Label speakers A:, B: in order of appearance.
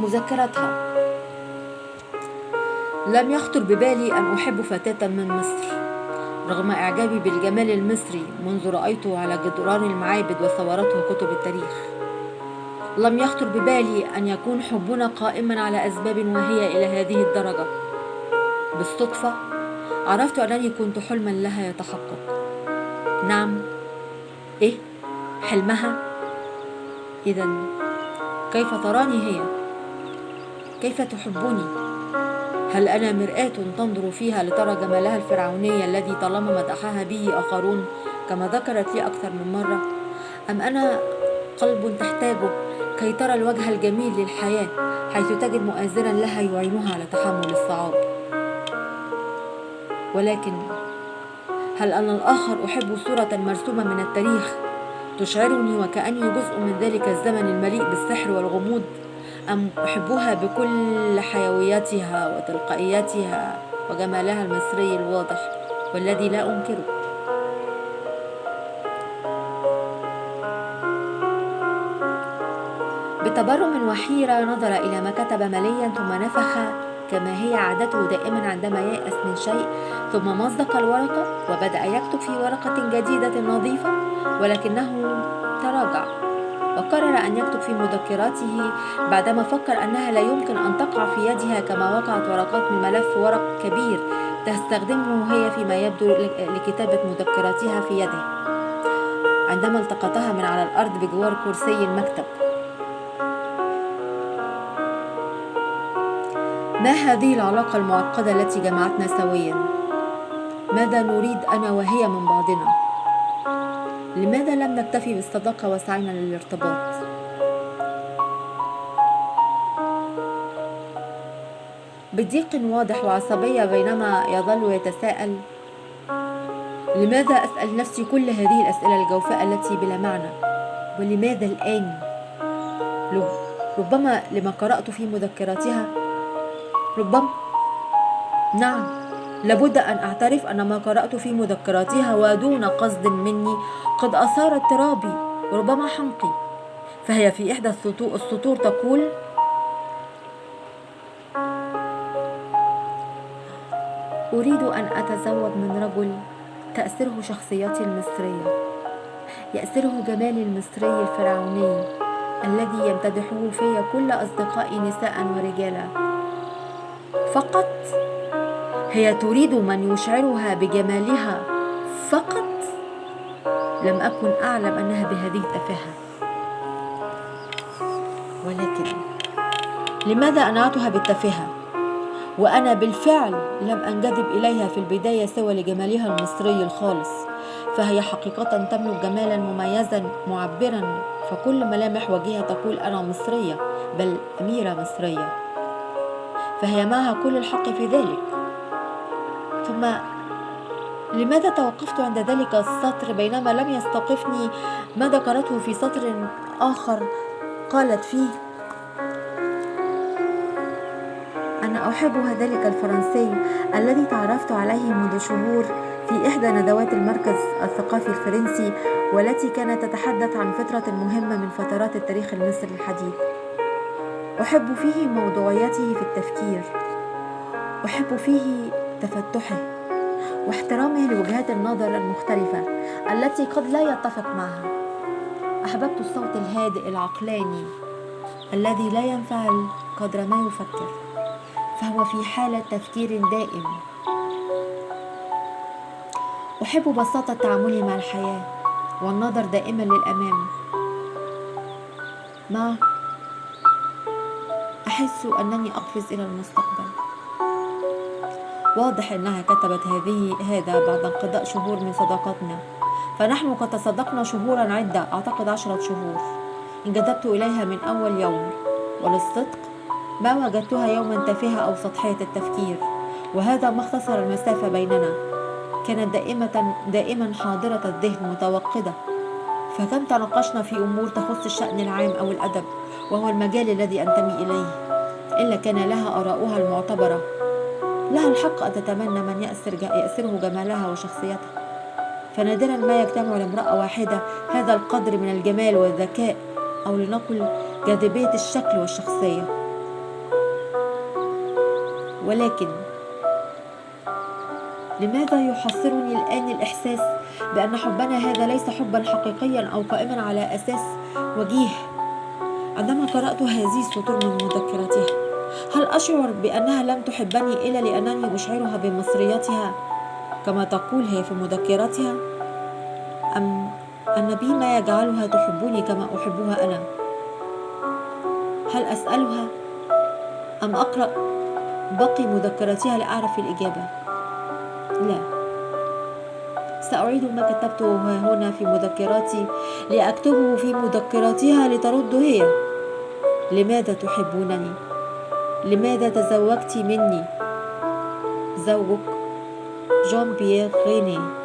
A: مذكرتها. لم يخطر ببالي أن أحب فتاة من مصر. رغم إعجابي بالجمال المصري منذ رأيته على جدران المعابد وصورته كتب التاريخ لم يخطر ببالي أن يكون حبنا قائما على أسباب واهية إلى هذه الدرجة. بالصدفة عرفت أنني كنت حلما لها يتحقق. نعم. إيه؟ حلمها؟ إذا كيف تراني هي؟ كيف تحبني؟ هل أنا مرآة تنظر فيها لترى جمالها الفرعوني الذي طالما مدحها به آخرون كما ذكرت لي أكثر من مرة؟ أم أنا قلب تحتاجه كي ترى الوجه الجميل للحياة حيث تجد مؤازرا لها يعينها على تحمل الصعاب؟ ولكن هل أنا الآخر أحب صورة مرسومة من التاريخ تشعرني وكأني جزء من ذلك الزمن المليء بالسحر والغموض؟ أحبها بكل حيويتها وتلقائيتها وجمالها المصري الواضح والذي لا أنكره. بتبرم وحيرة نظر إلى ما كتب مليا ثم نفخ كما هي عادته دائما عندما ييأس من شيء ثم مزق الورقة وبدأ يكتب في ورقة جديدة نظيفة ولكنه تراجع. وقرر أن يكتب في مذكراته بعدما فكر أنها لا يمكن أن تقع في يدها كما وقعت ورقات من ملف ورق كبير تستخدمه هي فيما يبدو لكتابة مذكراتها في يده عندما التقطها من على الأرض بجوار كرسي المكتب ما هذه العلاقة المعقدة التي جمعتنا سويا؟ ماذا نريد أنا وهي من بعضنا؟ لماذا لم نكتفي بالصداقة وسعينا للارتباط؟ بضيق واضح وعصبية بينما يظل يتساءل لماذا أسأل نفسي كل هذه الأسئلة الجوفاء التي بلا معنى؟ ولماذا الآن؟ ربما لما قرأت في مذكراتها ربما نعم لابد أن أعترف أن ما قرأت في مذكراتها ودون قصد مني قد أثار اضطرابي وربما حمقي. فهي في إحدى السطور تقول أريد أن أتزوج من رجل تأسره شخصيتي المصرية. يأسره جمالي المصري الفرعوني الذي يمتدحه في كل أصدقائي نساء ورجالا. فقط هي تريد من يشعرها بجمالها فقط. لم أكن أعلم أنها بهذه التفاهة. ولكن لماذا أنعتها بالتفاهة؟ وأنا بالفعل لم أنجذب إليها في البداية سوى لجمالها المصري الخالص. فهي حقيقة تملك جمالا مميزا معبرا فكل ملامح وجهها تقول أنا مصرية بل أميرة مصرية. فهي معها كل الحق في ذلك. ثم لماذا توقفت عند ذلك السطر بينما لم يستوقفني ما ذكرته في سطر آخر قالت فيه أنا أحب ذلك الفرنسي الذي تعرفت عليه منذ شهور في إحدى ندوات المركز الثقافي الفرنسي والتي كانت تتحدث عن فترة مهمة من فترات التاريخ المصري الحديث. أحب فيه موضوعيته في التفكير. أحب فيه تفتحه واحترامه لوجهات النظر المختلفة التي قد لا يتفق معها. أحببت الصوت الهادئ العقلاني الذي لا ينفعل قدر ما يفكر فهو في حالة تفكير دائم. أحب بساطة تعاملي مع الحياة والنظر دائما للأمام. ما؟ أحس أنني أقفز إلى المستقبل. واضح أنها كتبت هذه هذا بعد انقضاء شهور من صداقتنا. فنحن قد تصدقنا شهورا عدة أعتقد عشرة شهور. انجذبت إليها من أول يوم. وللصدق ما وجدتها يوما تافهة أو سطحية التفكير. وهذا ما اختصر المسافة بيننا. كانت دائمة دائما حاضرة الذهن متوقدة. فكم تناقشنا في أمور تخص الشأن العام أو الأدب وهو المجال الذي أنتمي إليه. إلا كان لها آراؤها المعتبرة. لها الحق أن تتمنى من يأسر يأسره جمالها وشخصيتها. فنادرا ما يجتمع لامرأة واحدة هذا القدر من الجمال والذكاء أو لنقل جاذبية الشكل والشخصية. ولكن لماذا يحصرني الآن الإحساس بأن حبنا هذا ليس حبا حقيقيا أو قائما على أساس وجيه؟ عندما قرأت هذه السطور من مذكرتها هل أشعر بأنها لم تحبني إلا لأنني أشعرها بمصريتها كما تقول هي في مذكرتها؟ أم أن بي ما يجعلها تحبني كما أحبها أنا؟ هل أسألها؟ أم أقرأ باقي مذكرتها لأعرف الإجابة؟ لا. سأعيد ما كتبته هنا في مذكراتي لأكتبه في مذكراتها لترد هي. لماذا تحبونني؟ لماذا تزوجت مني؟ زوجك جون بيير غيني